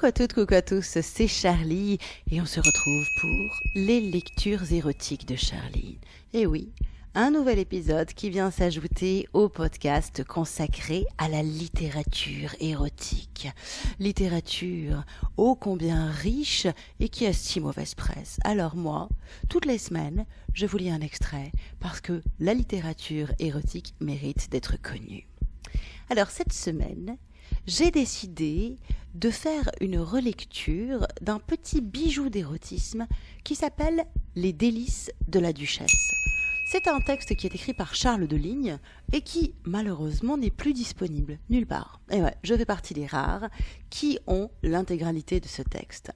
Coucou à toutes, coucou à tous, c'est Charlie et on se retrouve pour les lectures érotiques de Charlie. Et oui, un nouvel épisode qui vient s'ajouter au podcast consacré à la littérature érotique. Littérature ô combien riche et qui a si mauvaise presse. Alors moi, toutes les semaines, je vous lis un extrait parce que la littérature érotique mérite d'être connue. Alors cette semaine, j'ai décidé de faire une relecture d'un petit bijou d'érotisme qui s'appelle Les délices de la duchesse. C'est un texte qui est écrit par Charles de Ligne et qui, malheureusement, n'est plus disponible nulle part. Et ouais, je fais partie des rares qui ont l'intégralité de ce texte.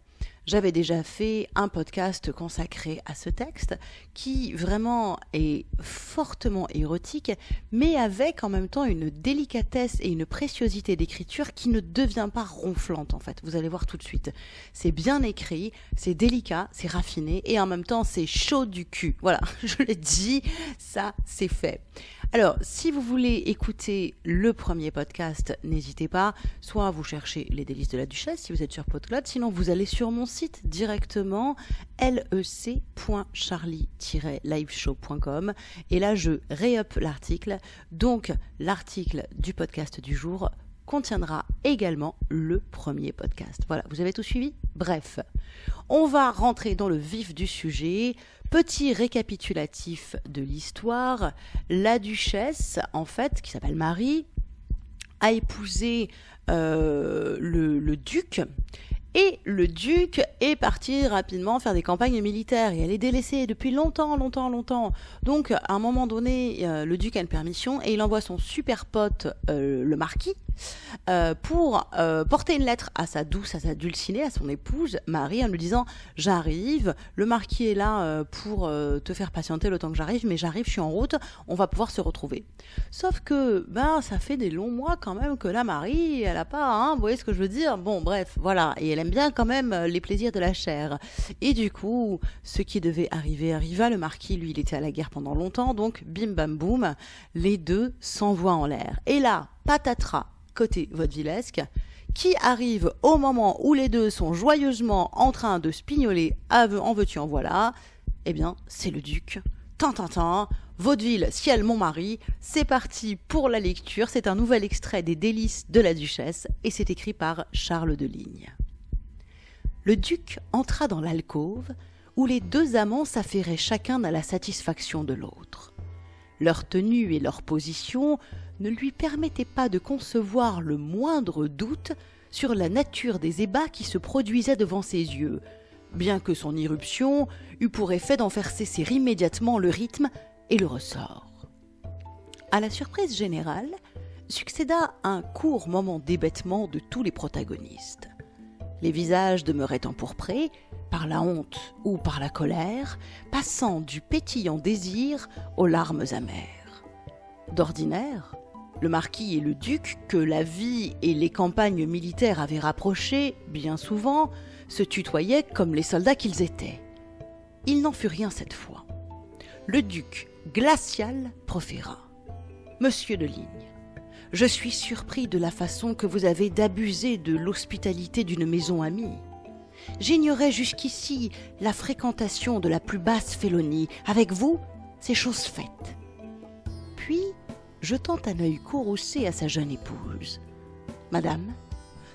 J'avais déjà fait un podcast consacré à ce texte qui vraiment est fortement érotique, mais avec en même temps une délicatesse et une préciosité d'écriture qui ne devient pas ronflante en fait. Vous allez voir tout de suite. C'est bien écrit, c'est délicat, c'est raffiné et en même temps c'est chaud du cul. Voilà, je l'ai dit, ça c'est fait. Alors, si vous voulez écouter le premier podcast, n'hésitez pas. Soit vous cherchez Les délices de la Duchesse si vous êtes sur PodCloud, sinon vous allez sur mon site directement lec.charlie-liveshow.com et là je réup l'article. Donc, l'article du podcast du jour contiendra également le premier podcast. Voilà, vous avez tout suivi? Bref, on va rentrer dans le vif du sujet. Petit récapitulatif de l'histoire. La duchesse, en fait, qui s'appelle Marie, a épousé euh, le, duc et le duc est parti rapidement faire des campagnes militaires et elle est délaissée depuis longtemps, longtemps, longtemps. Donc à un moment donné, euh, le duc a une permission et il envoie son super pote, euh, le marquis, euh, pour porter une lettre à sa douce, à sa dulcinée, à son épouse Marie, en lui disant j'arrive, le marquis est là pour te faire patienter le temps que j'arrive, mais j'arrive, je suis en route, on va pouvoir se retrouver. Sauf que ben ça fait des longs mois quand même que la Marie, elle a pas, hein, vous voyez ce que je veux dire? Bon bref, voilà, et elle bien quand même euh, les plaisirs de la chair. Et du coup, ce qui devait arriver arriva. Le marquis, lui, il était à la guerre pendant longtemps, donc bim bam boum, les deux s'envoient en l'air. Et là, patatras, côté vaudevillesque, qui arrive au moment où les deux sont joyeusement en train de spignoler en veux-tu en voilà, eh bien, c'est le duc. Tintintin, Vaudeville, ciel, mon mari, c'est parti pour la lecture. C'est un nouvel extrait des délices de la duchesse et c'est écrit par Charles de Ligne le duc entra dans l'alcôve où les deux amants s'affairaient chacun à la satisfaction de l'autre. Leur tenue et leur position ne lui permettaient pas de concevoir le moindre doute sur la nature des ébats qui se produisaient devant ses yeux, bien que son irruption eût pour effet d'en faire cesser immédiatement le rythme et le ressort. À la surprise générale succéda un court moment d'hébétement de tous les protagonistes. Les visages demeuraient empourprés, par la honte ou par la colère, passant du pétillant désir aux larmes amères. D'ordinaire, le marquis et le duc, que la vie et les campagnes militaires avaient rapprochés, bien souvent, se tutoyaient comme les soldats qu'ils étaient. Il n'en fut rien cette fois. Le duc, glacial, proféra. Monsieur de Ligne, je suis surpris de la façon que vous avez d'abuser de l'hospitalité d'une maison amie. J'ignorais jusqu'ici la fréquentation de la plus basse félonie. Avec vous, c'est chose faite. Jetant un œil courroucé à sa jeune épouse. Madame,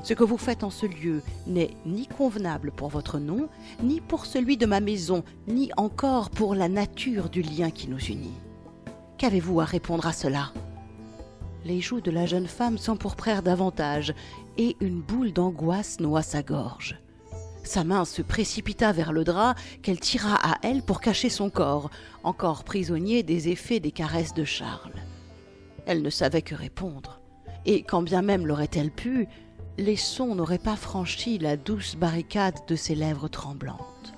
ce que vous faites en ce lieu n'est ni convenable pour votre nom, ni pour celui de ma maison, ni encore pour la nature du lien qui nous unit. Qu'avez-vous à répondre à cela? Les joues de la jeune femme s'empourprèrent davantage, et une boule d'angoisse noua sa gorge. Sa main se précipita vers le drap qu'elle tira à elle pour cacher son corps, encore prisonnier des effets des caresses de Charles. Elle ne savait que répondre, et quand bien même l'aurait-elle pu, les sons n'auraient pas franchi la douce barricade de ses lèvres tremblantes.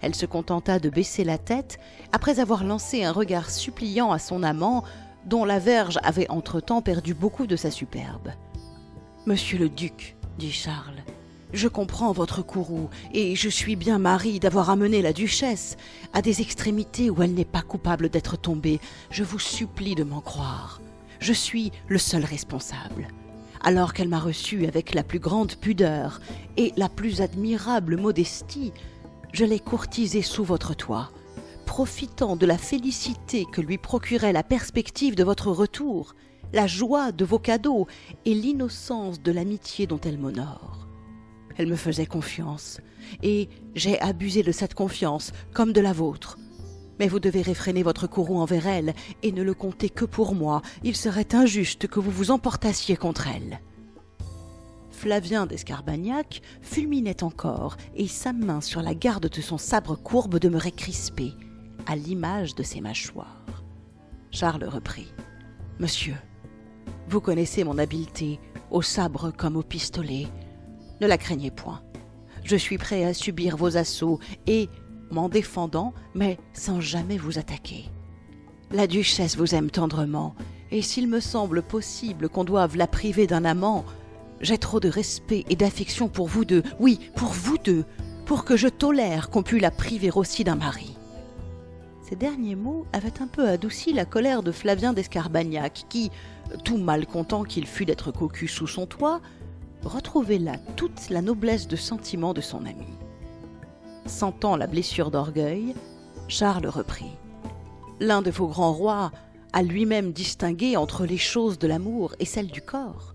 Elle se contenta de baisser la tête, après avoir lancé un regard suppliant à son amant, dont la verge avait entre-temps perdu beaucoup de sa superbe. Monsieur le duc, dit Charles, je comprends votre courroux, et je suis bien mari d'avoir amené la duchesse à des extrémités où elle n'est pas coupable d'être tombée. Je vous supplie de m'en croire. Je suis le seul responsable. alors qu'elle m'a reçu avec la plus grande pudeur et la plus admirable modestie, je l'ai courtisée sous votre toit, profitant de la félicité que lui procurait la perspective de votre retour, la joie de vos cadeaux et l'innocence de l'amitié dont elle m'honore. Elle me faisait confiance, et j'ai abusé de cette confiance comme de la vôtre. Mais vous devez réfréner votre courroux envers elle, et ne le compter que pour moi. Il serait injuste que vous vous emportassiez contre elle. Flavien d'Escarbagnac fulminait encore, et sa main sur la garde de son sabre courbe demeurait crispée, à l'image de ses mâchoires. Charles reprit. Monsieur, vous connaissez mon habileté, au sabre comme au pistolet. Ne la craignez point. Je suis prêt à subir vos assauts et, m'en défendant, mais sans jamais vous attaquer. La duchesse vous aime tendrement, et s'il me semble possible qu'on doive la priver d'un amant, j'ai trop de respect et d'affection pour vous deux, oui, pour vous deux, pour que je tolère qu'on pût la priver aussi d'un mari. Ces derniers mots avaient un peu adouci la colère de Flavien d'Escarbagnac, qui, tout mal content qu'il fût d'être cocu sous son toit, retrouvait là toute la noblesse de sentiment de son ami. Sentant la blessure d'orgueil, Charles reprit. L'un de vos grands rois a lui-même distingué entre les choses de l'amour et celles du corps.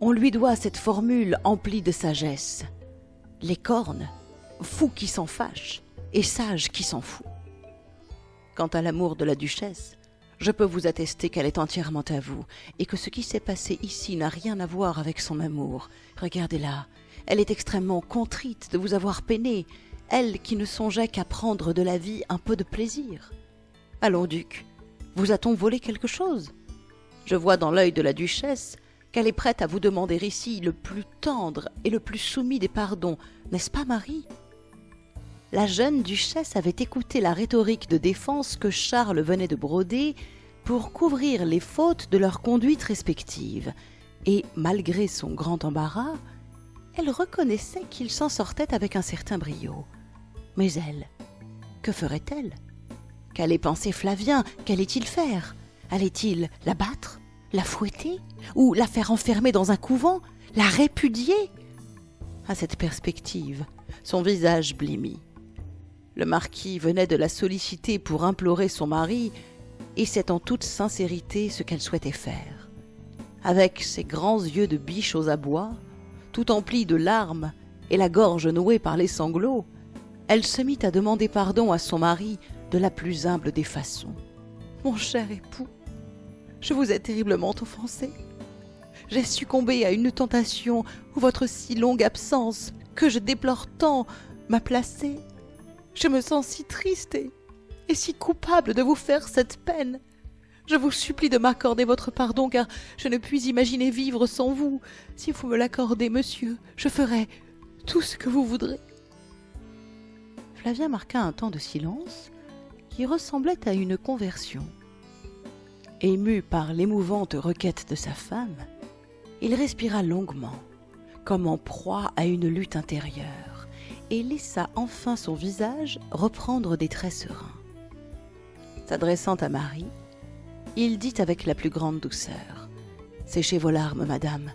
On lui doit cette formule emplie de sagesse. Les cornes, fous qui s'en fâchent et sages qui s'en fout. Quant à l'amour de la duchesse, je peux vous attester qu'elle est entièrement à vous, et que ce qui s'est passé ici n'a rien à voir avec son amour. Regardez-la, elle est extrêmement contrite de vous avoir peiné, elle qui ne songeait qu'à prendre de la vie un peu de plaisir. Allons, duc, vous a-t-on volé quelque chose? Je vois dans l'œil de la duchesse qu'elle est prête à vous demander ici le plus tendre et le plus soumis des pardons, n'est-ce pas, Marie? La jeune duchesse avait écouté la rhétorique de défense que Charles venait de broder pour couvrir les fautes de leur conduite respective, et malgré son grand embarras, elle reconnaissait qu'il s'en sortait avec un certain brio. Mais elle, que ferait-elle? Qu'allait penser Flavien? Qu'allait-il faire? Allait-il la battre? La fouetter? Ou la faire enfermer dans un couvent? La répudier? À cette perspective, son visage blêmit. Le marquis venait de la solliciter pour implorer son mari, et c'est en toute sincérité ce qu'elle souhaitait faire. Avec ses grands yeux de biche aux abois, tout emplis de larmes et la gorge nouée par les sanglots, elle se mit à demander pardon à son mari de la plus humble des façons. Mon cher époux, je vous ai terriblement offensé. J'ai succombé à une tentation où votre si longue absence, que je déplore tant, m'a placée. Je me sens si triste et, si coupable de vous faire cette peine. Je vous supplie de m'accorder votre pardon, car je ne puis imaginer vivre sans vous. Si vous me l'accordez, monsieur, je ferai tout ce que vous voudrez. Flavien marqua un temps de silence qui ressemblait à une conversion. Ému par l'émouvante requête de sa femme, il respira longuement, comme en proie à une lutte intérieure et laissa enfin son visage reprendre des traits sereins. S'adressant à Marie, il dit avec la plus grande douceur Séchez vos larmes, madame.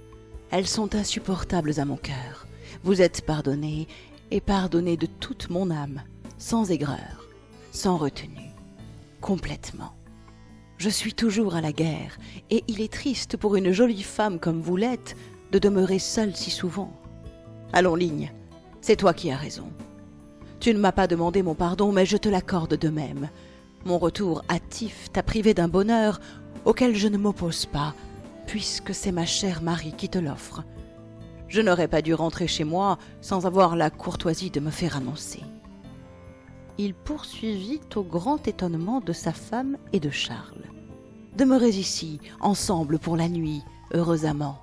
Elles sont insupportables à mon cœur. Vous êtes pardonnée, et pardonnée de toute mon âme, sans aigreur, sans retenue, complètement. Je suis toujours à la guerre, et il est triste pour une jolie femme comme vous l'êtes de demeurer seule si souvent. Allons, ligne, c'est toi qui as raison. Tu ne m'as pas demandé mon pardon, mais je te l'accorde de même. Mon retour hâtif t'a privé d'un bonheur auquel je ne m'oppose pas, puisque c'est ma chère Marie qui te l'offre. Je n'aurais pas dû rentrer chez moi sans avoir la courtoisie de me faire annoncer. Il poursuivit au grand étonnement de sa femme et de Charles. Demeurez ici, ensemble pour la nuit, heureux amants.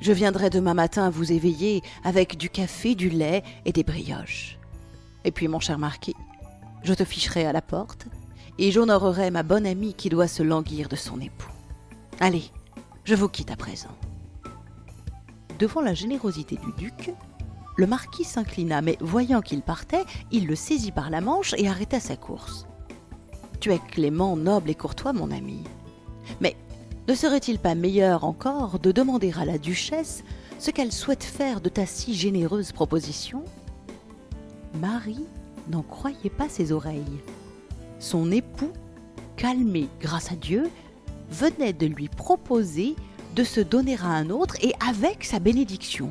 Je viendrai demain matin vous éveiller avec du café, du lait et des brioches. Et puis, mon cher marquis, je te ficherai à la porte et j'honorerai ma bonne amie qui doit se languir de son époux. Allez, je vous quitte à présent. Devant la générosité du duc, le marquis s'inclina, mais voyant qu'il partait, il le saisit par la manche et arrêta sa course. Tu es clément, noble et courtois, mon ami. Mais Ne serait-il pas meilleur encore de demander à la duchesse ce qu'elle souhaite faire de ta si généreuse proposition? Marie n'en croyait pas ses oreilles. Son époux, calmé grâce à Dieu, venait de lui proposer de se donner à un autre et avec sa bénédiction.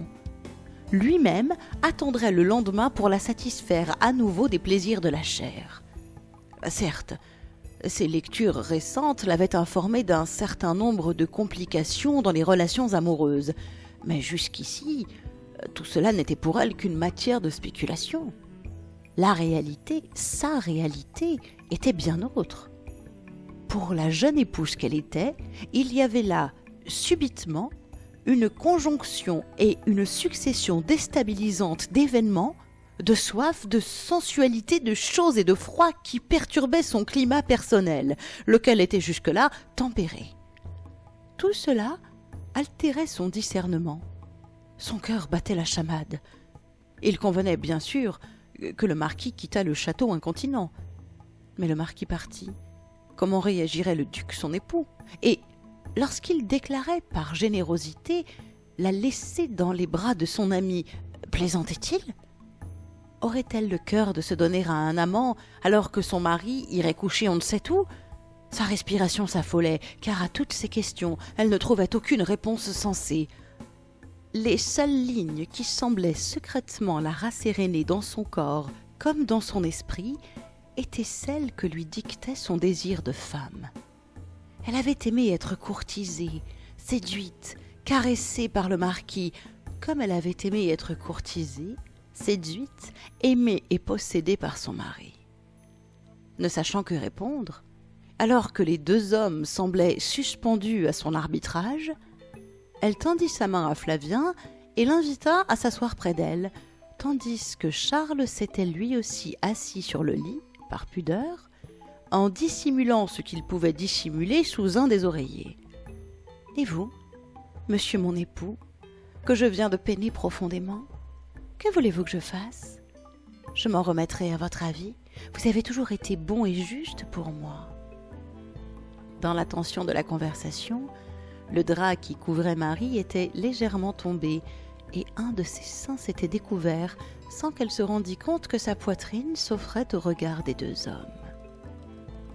Lui-même attendrait le lendemain pour la satisfaire à nouveau des plaisirs de la chair. Certes, ses lectures récentes l'avaient informé d'un certain nombre de complications dans les relations amoureuses, mais jusqu'ici, tout cela n'était pour elle qu'une matière de spéculation. La réalité, sa réalité, était bien autre. Pour la jeune épouse qu'elle était, il y avait là, subitement, une conjonction et une succession déstabilisante d'événements, de soif, de sensualité, de choses et de froid qui perturbaient son climat personnel, lequel était jusque-là tempéré. Tout cela altérait son discernement. Son cœur battait la chamade. Il convenait bien sûr que le marquis quittât le château incontinent. Mais le marquis partit. Comment réagirait le duc son époux? Et lorsqu'il déclarait par générosité la laisser dans les bras de son ami, plaisantait-il? Aurait-elle le cœur de se donner à un amant alors que son mari irait coucher on ne sait où? Sa respiration s'affolait, car à toutes ces questions, elle ne trouvait aucune réponse sensée. Les seules lignes qui semblaient secrètement la rasséréner dans son corps comme dans son esprit étaient celles que lui dictait son désir de femme. Elle avait aimé être courtisée, séduite, caressée par le marquis, comme elle avait aimé être courtisée, séduite, aimée et possédée par son mari. Ne sachant que répondre, alors que les deux hommes semblaient suspendus à son arbitrage, elle tendit sa main à Flavien et l'invita à s'asseoir près d'elle, tandis que Charles s'était lui aussi assis sur le lit, par pudeur, en dissimulant ce qu'il pouvait dissimuler sous un des oreillers. Et vous, monsieur mon époux, que je viens de peiner profondément, que voulez-vous que je fasse? Je m'en remettrai à votre avis. Vous avez toujours été bon et juste pour moi. Dans l'attention de la conversation, le drap qui couvrait Marie était légèrement tombé, et un de ses seins s'était découvert sans qu'elle se rendît compte que sa poitrine s'offrait au regard des deux hommes.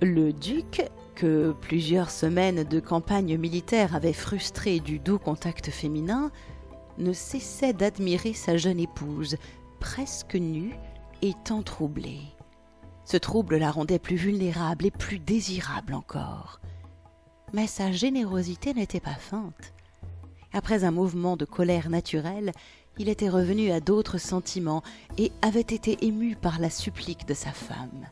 Le duc, que plusieurs semaines de campagne militaire avaient frustré du doux contact féminin, ne cessait d'admirer sa jeune épouse, presque nue et tant troublée. Ce trouble la rendait plus vulnérable et plus désirable encore mais sa générosité n'était pas feinte. Après un mouvement de colère naturelle, il était revenu à d'autres sentiments et avait été ému par la supplique de sa femme.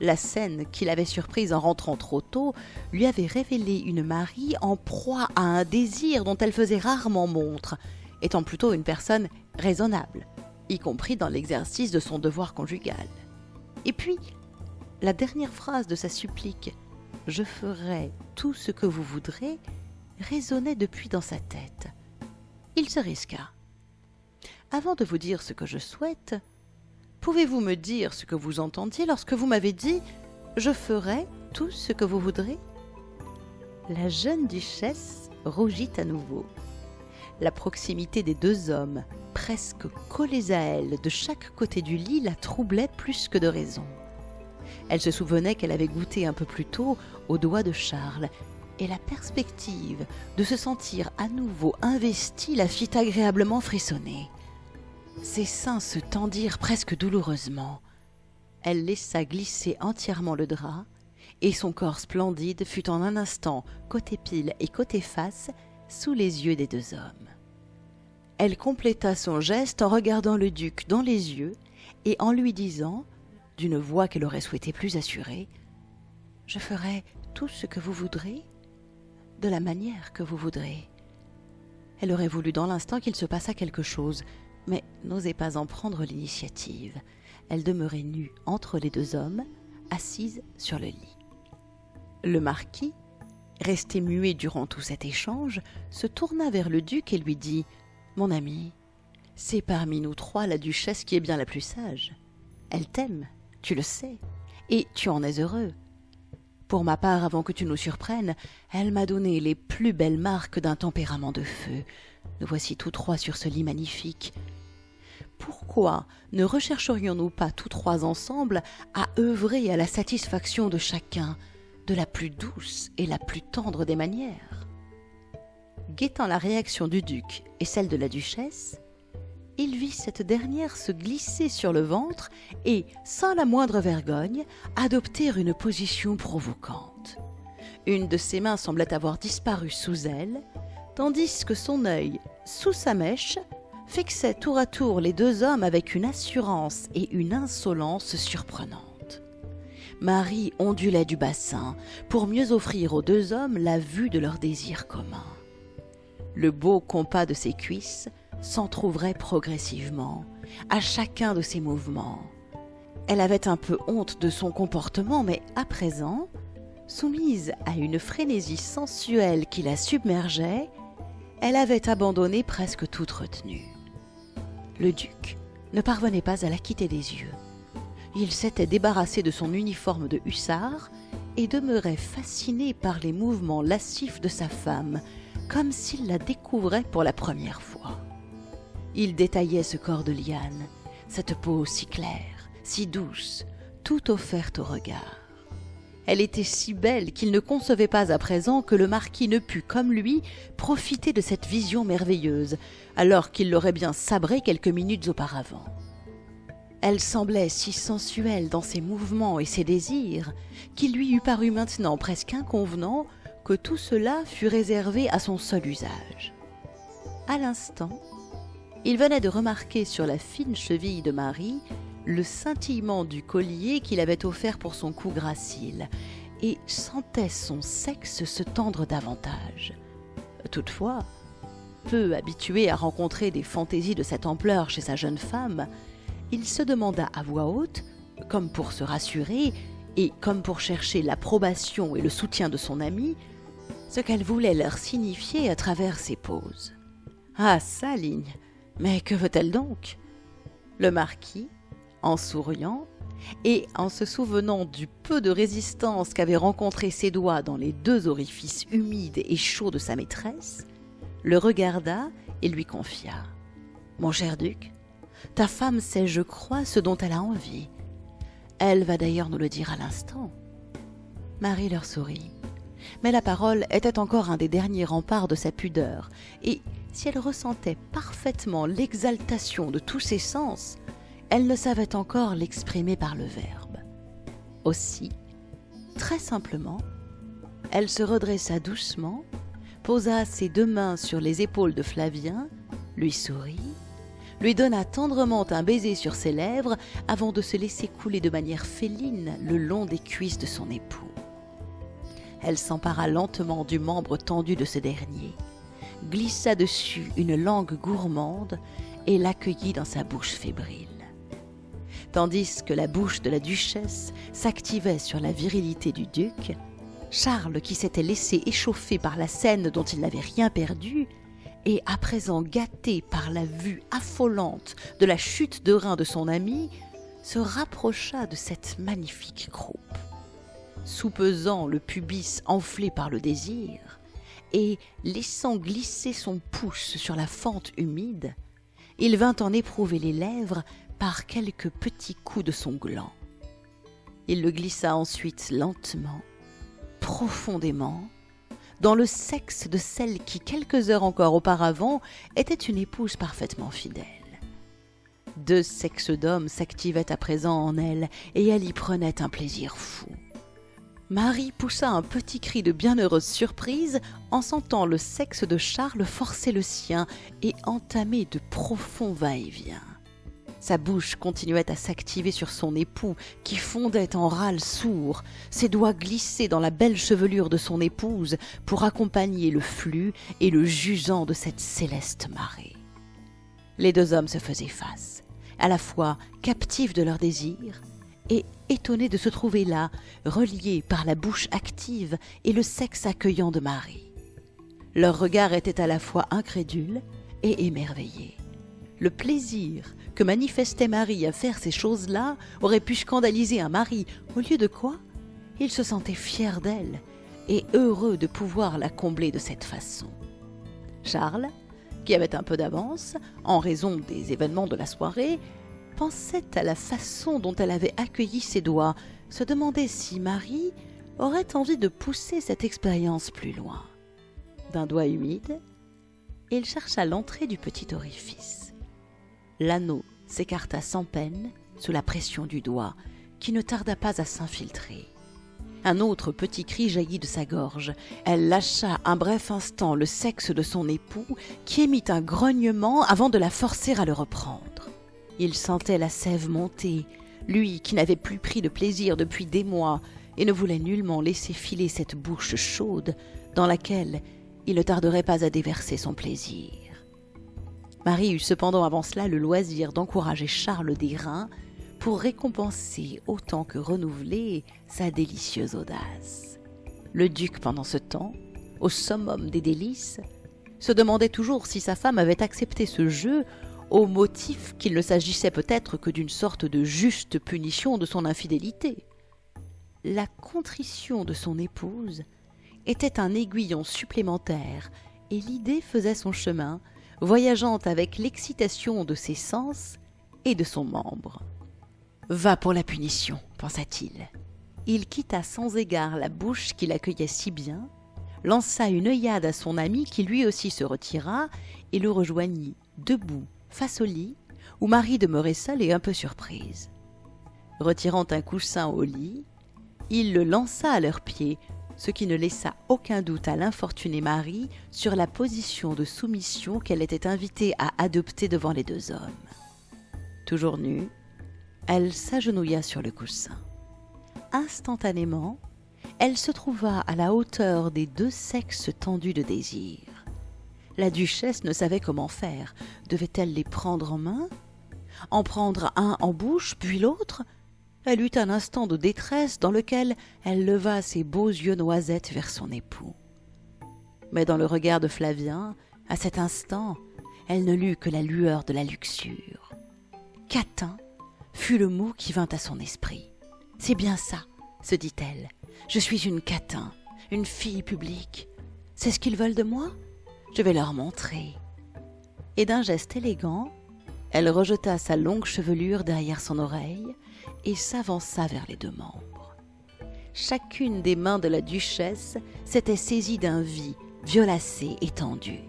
La scène qu'il avait surprise en rentrant trop tôt lui avait révélé une Marie en proie à un désir dont elle faisait rarement montre, étant plutôt une personne raisonnable, y compris dans l'exercice de son devoir conjugal. Et puis, la dernière phrase de sa supplique je ferai tout ce que vous voudrez résonnait depuis dans sa tête. Il se risqua. Avant de vous dire ce que je souhaite, pouvez-vous me dire ce que vous entendiez lorsque vous m'avez dit Je ferai tout ce que vous voudrez? La jeune duchesse rougit à nouveau. La proximité des deux hommes, presque collés à elle de chaque côté du lit, la troublait plus que de raison. Elle se souvenait qu'elle avait goûté un peu plus tôt au doigt de Charles, et la perspective de se sentir à nouveau investie la fit agréablement frissonner. Ses seins se tendirent presque douloureusement. Elle laissa glisser entièrement le drap, et son corps splendide fut en un instant, côté pile et côté face, sous les yeux des deux hommes. Elle compléta son geste en regardant le duc dans les yeux et en lui disant d'une voix qu'elle aurait souhaité plus assurée. Je ferai tout ce que vous voudrez, de la manière que vous voudrez. Elle aurait voulu dans l'instant qu'il se passât quelque chose, mais n'osait pas en prendre l'initiative. Elle demeurait nue entre les deux hommes, assise sur le lit. Le marquis, resté muet durant tout cet échange, se tourna vers le duc et lui dit Mon ami, c'est parmi nous trois la duchesse qui est bien la plus sage. Elle t'aime, tu le sais, et tu en es heureux. Pour ma part, avant que tu nous surprennes, elle m'a donné les plus belles marques d'un tempérament de feu. Nous voici tous trois sur ce lit magnifique. Pourquoi ne rechercherions-nous pas tous trois ensemble à œuvrer à la satisfaction de chacun, de la plus douce et la plus tendre des manières? Guettant la réaction du duc et celle de la duchesse, il vit cette dernière se glisser sur le ventre et, sans la moindre vergogne, adopter une position provocante. Une de ses mains semblait avoir disparu sous elle, tandis que son œil, sous sa mèche, fixait tour à tour les deux hommes avec une assurance et une insolence surprenantes. Marie ondulait du bassin pour mieux offrir aux deux hommes la vue de leur désir commun. Le beau compas de ses cuisses s'entr'ouvrait progressivement à chacun de ses mouvements. Elle avait un peu honte de son comportement, mais à présent, soumise à une frénésie sensuelle qui la submergeait, elle avait abandonné presque toute retenue. Le duc ne parvenait pas à la quitter des yeux. Il s'était débarrassé de son uniforme de hussard et demeurait fasciné par les mouvements lascifs de sa femme, comme s'il la découvrait pour la première fois. Il détaillait ce corps de liane, cette peau si claire, si douce, tout offerte au regard. Elle était si belle qu'il ne concevait pas à présent que le marquis ne pût, comme lui, profiter de cette vision merveilleuse, alors qu'il l'aurait bien sabrée quelques minutes auparavant. Elle semblait si sensuelle dans ses mouvements et ses désirs qu'il lui eût paru maintenant presque inconvenant que tout cela fût réservé à son seul usage. À l'instant, il venait de remarquer sur la fine cheville de Marie le scintillement du collier qu'il avait offert pour son cou gracile, et sentait son sexe se tendre davantage. Toutefois, peu habitué à rencontrer des fantaisies de cette ampleur chez sa jeune femme, il se demanda à voix haute, comme pour se rassurer, et comme pour chercher l'approbation et le soutien de son ami, ce qu'elle voulait leur signifier à travers ses poses. Ah, sa ligne Mais que veut-elle donc? Le marquis, en souriant, et en se souvenant du peu de résistance qu'avaient rencontré ses doigts dans les deux orifices humides et chauds de sa maîtresse, le regarda et lui confia. Mon cher duc, ta femme sait, je crois, ce dont elle a envie. Elle va d'ailleurs nous le dire à l'instant. Marie leur sourit. Mais la parole était encore un des derniers remparts de sa pudeur, et si elle ressentait parfaitement l'exaltation de tous ses sens, elle ne savait encore l'exprimer par le verbe. Aussi, très simplement, elle se redressa doucement, posa ses deux mains sur les épaules de Flavien, lui sourit, lui donna tendrement un baiser sur ses lèvres avant de se laisser couler de manière féline le long des cuisses de son époux. Elle s'empara lentement du membre tendu de ce dernier, glissa dessus une langue gourmande et l'accueillit dans sa bouche fébrile tandis que la bouche de la duchesse s'activait sur la virilité du duc, Charles, qui s'était laissé échauffer par la scène dont il n'avait rien perdu, et à présent gâté par la vue affolante de la chute de rein de son ami, se rapprocha de cette magnifique croupe. Soupesant le pubis enflé par le désir, et laissant glisser son pouce sur la fente humide, il vint en éprouver les lèvres par quelques petits coups de son gland. Il le glissa ensuite lentement, profondément, dans le sexe de celle qui, quelques heures encore auparavant, était une épouse parfaitement fidèle. Deux sexes d'hommes s'activaient à présent en elle, et elle y prenait un plaisir fou. Marie poussa un petit cri de bienheureuse surprise en sentant le sexe de Charles forcer le sien et entamer de profonds va-et-vient. Sa bouche continuait à s'activer sur son époux, qui fondait en râles sourds, ses doigts glissaient dans la belle chevelure de son épouse pour accompagner le flux et le jusant de cette céleste marée. Les deux hommes se faisaient face, à la fois captifs de leur désir et étonnés de se trouver là, reliés par la bouche active et le sexe accueillant de Marie. Leur regard était à la fois incrédule et émerveillé. Le plaisir que manifestait Marie à faire ces choses-là aurait pu scandaliser un mari, au lieu de quoi il se sentait fier d'elle et heureux de pouvoir la combler de cette façon. Charles, qui avait un peu d'avance, en raison des événements de la soirée, pensait à la façon dont elle avait accueilli ses doigts, se demandait si Marie aurait envie de pousser cette expérience plus loin. D'un doigt humide, il chercha l'entrée du petit orifice. L'anneau s'écarta sans peine sous la pression du doigt, qui ne tarda pas à s'infiltrer. Un autre petit cri jaillit de sa gorge. Elle lâcha un bref instant le sexe de son époux, qui émit un grognement avant de la forcer à le reprendre. Il sentait la sève monter, lui qui n'avait plus pris de plaisir depuis des mois et ne voulait nullement laisser filer cette bouche chaude dans laquelle il ne tarderait pas à déverser son plaisir. Marie eut cependant avant cela le loisir d'encourager Charles des Reins pour récompenser autant que renouveler sa délicieuse audace. Le duc, pendant ce temps, au summum des délices, se demandait toujours si sa femme avait accepté ce jeu au motif qu'il ne s'agissait peut-être que d'une sorte de juste punition de son infidélité. La contrition de son épouse était un aiguillon supplémentaire, et l'idée faisait son chemin, voyageant avec l'excitation de ses sens et de son membre. Va pour la punition, pensa-t-il. Il quitta sans égard la bouche qui l'accueillait si bien, lança une œillade à son ami qui lui aussi se retira et le rejoignit, debout, face au lit, où Marie demeurait seule et un peu surprise. Retirant un coussin au lit, il le lança à leurs pieds, ce qui ne laissa aucun doute à l'infortunée Marie sur la position de soumission qu'elle était invitée à adopter devant les deux hommes. Toujours nue, elle s'agenouilla sur le coussin. Instantanément, elle se trouva à la hauteur des deux sexes tendus de désir. La duchesse ne savait comment faire. Devait-elle les prendre en main? En prendre un en bouche, puis l'autre? Elle eut un instant de détresse dans lequel elle leva ses beaux yeux noisettes vers son époux. Mais dans le regard de Flavien, à cet instant, elle ne lut que la lueur de la luxure. Catin fut le mot qui vint à son esprit. C'est bien ça, se dit-elle. Je suis une catin, une fille publique. C'est ce qu'ils veulent de moi? Je vais leur montrer. Et d'un geste élégant, elle rejeta sa longue chevelure derrière son oreille et s'avança vers les deux membres. Chacune des mains de la duchesse s'était saisie d'un vis violacé et tendu.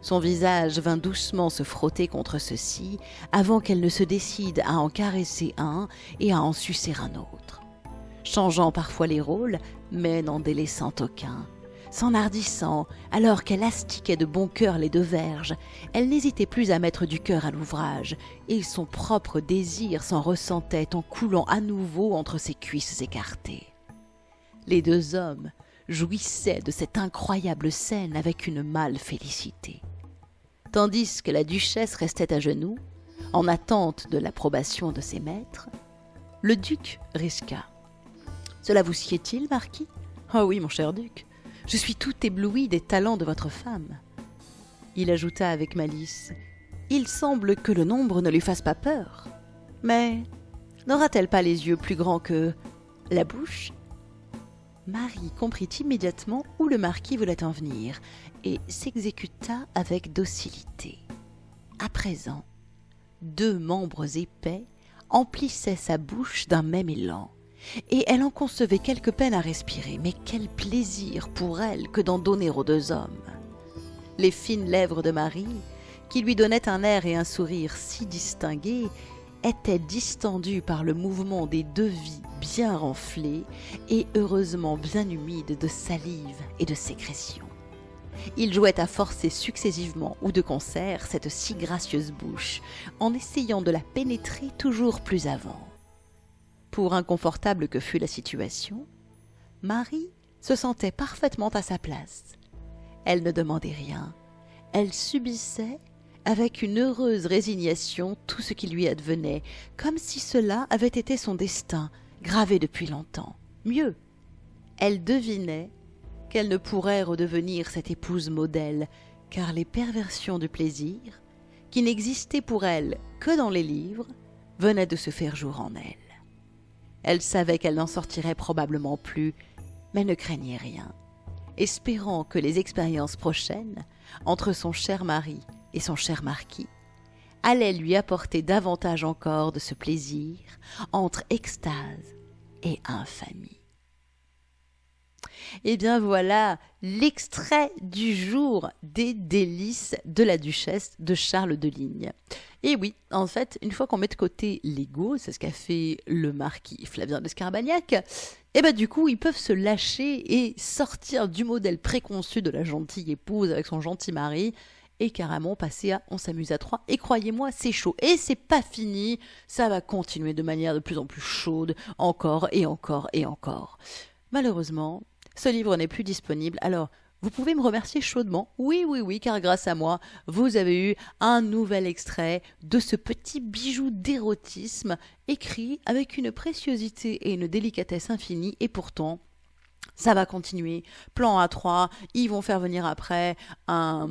Son visage vint doucement se frotter contre ceux-ci avant qu'elle ne se décide à en caresser un et à en sucer un autre. Changeant parfois les rôles, mais n'en délaissant aucun. S'enhardissant, alors qu'elle astiquait de bon cœur les deux verges, elle n'hésitait plus à mettre du cœur à l'ouvrage, et son propre désir s'en ressentait en coulant à nouveau entre ses cuisses écartées. Les deux hommes jouissaient de cette incroyable scène avec une mâle félicité tandis que la duchesse restait à genoux, en attente de l'approbation de ses maîtres, le duc risqua. Cela vous sied-il, marquis? Oh oui, mon cher duc, je suis tout ébloui des talents de votre femme. Il ajouta avec malice Il semble que le nombre ne lui fasse pas peur. Mais n'aura-t-elle pas les yeux plus grands que la bouche? Marie comprit immédiatement où le marquis voulait en venir et s'exécuta avec docilité. À présent, deux membres épais emplissaient sa bouche d'un même élan, et elle en concevait quelque peine à respirer, mais quel plaisir pour elle que d'en donner aux deux hommes. Les fines lèvres de Marie, qui lui donnaient un air et un sourire si distingués, étaient distendues par le mouvement des deux vies bien renflées et heureusement bien humides de salive et de sécrétion. Il jouait à forcer successivement ou de concert cette si gracieuse bouche, en essayant de la pénétrer toujours plus avant. Pour inconfortable que fût la situation, Marie se sentait parfaitement à sa place. Elle ne demandait rien, elle subissait avec une heureuse résignation tout ce qui lui advenait, comme si cela avait été son destin, gravé depuis longtemps. Mieux, elle devinait qu'elle ne pourrait redevenir cette épouse modèle, car les perversions du plaisir, qui n'existaient pour elle que dans les livres, venaient de se faire jour en elle. Elle savait qu'elle n'en sortirait probablement plus, mais ne craignait rien, espérant que les expériences prochaines, entre son cher mari et son cher marquis, allaient lui apporter davantage encore de ce plaisir entre extase et infamie. Eh bien voilà l'extrait du jour des délices de la duchesse de Charles de Ligne. Et oui, en fait, une fois qu'on met de côté l'ego, c'est ce qu'a fait le marquis Flavien de Scarbagnac, et eh bien du coup, ils peuvent se lâcher et sortir du modèle préconçu de la gentille épouse avec son gentil mari et carrément passer à on s'amuse à trois. Et croyez-moi, c'est chaud. Et c'est pas fini, ça va continuer de manière de plus en plus chaude, encore et encore et encore. Malheureusement, ce livre n'est plus disponible, alors vous pouvez me remercier chaudement. Oui, oui, oui, car grâce à moi, vous avez eu un nouvel extrait de ce petit bijou d'érotisme écrit avec une préciosité et une délicatesse infinie, et pourtant, ça va continuer. Plan A3, ils vont faire venir après un,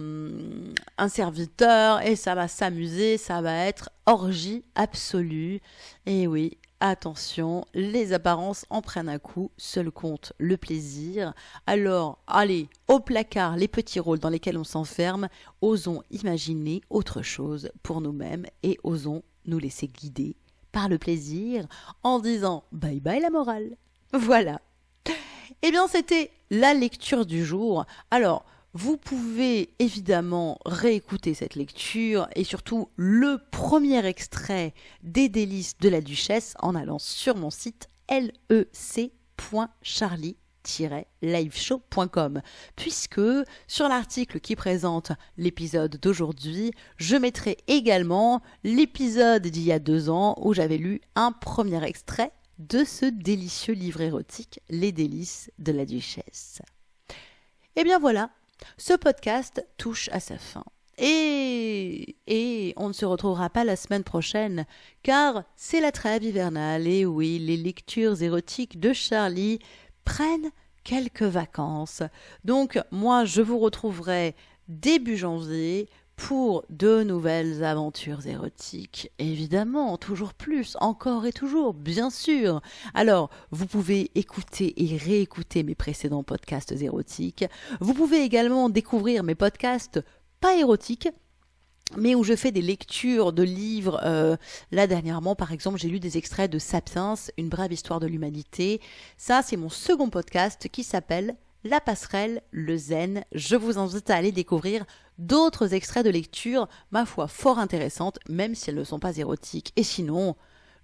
un serviteur et ça va s'amuser, ça va être orgie absolue. Et oui, Attention, les apparences en prennent un coup, seul compte le plaisir. Alors, allez, au placard les petits rôles dans lesquels on s'enferme, osons imaginer autre chose pour nous-mêmes et osons nous laisser guider par le plaisir en disant bye bye la morale. Voilà. Eh bien, c'était la lecture du jour. Alors, vous pouvez évidemment réécouter cette lecture et surtout le premier extrait des délices de la duchesse en allant sur mon site lec.charlie liveshow.com puisque sur l'article qui présente l'épisode d'aujourd'hui, je mettrai également l'épisode d'il y a deux ans où j'avais lu un premier extrait de ce délicieux livre érotique, Les délices de la duchesse. Et eh bien voilà, ce podcast touche à sa fin. Et, et on ne se retrouvera pas la semaine prochaine, car c'est la trêve hivernale, et oui, les lectures érotiques de Charlie prennent quelques vacances. Donc moi, je vous retrouverai début janvier pour de nouvelles aventures érotiques. Évidemment, toujours plus, encore et toujours, bien sûr. Alors, vous pouvez écouter et réécouter mes précédents podcasts érotiques. Vous pouvez également découvrir mes podcasts pas érotiques, mais où je fais des lectures de livres. Euh, là, dernièrement, par exemple, j'ai lu des extraits de Sapiens, Une brève histoire de l'humanité. Ça, c'est mon second podcast qui s'appelle La passerelle, le zen. Je vous invite à aller découvrir d'autres extraits de lecture, ma foi, fort intéressantes, même si elles ne sont pas érotiques. Et sinon,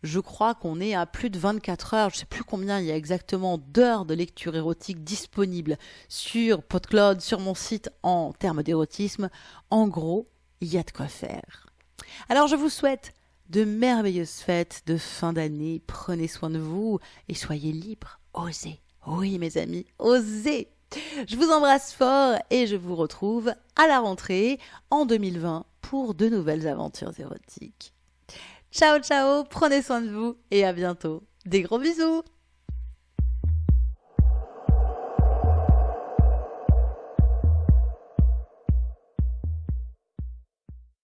je crois qu'on est à plus de 24 heures, je ne sais plus combien il y a exactement d'heures de lecture érotique disponibles sur PodCloud, sur mon site en termes d'érotisme. En gros, il y a de quoi faire. Alors je vous souhaite de merveilleuses fêtes de fin d'année, prenez soin de vous et soyez libres, osez. Oui mes amis, osez je vous embrasse fort et je vous retrouve à la rentrée en 2020 pour de nouvelles aventures érotiques. Ciao ciao, prenez soin de vous et à bientôt. Des gros bisous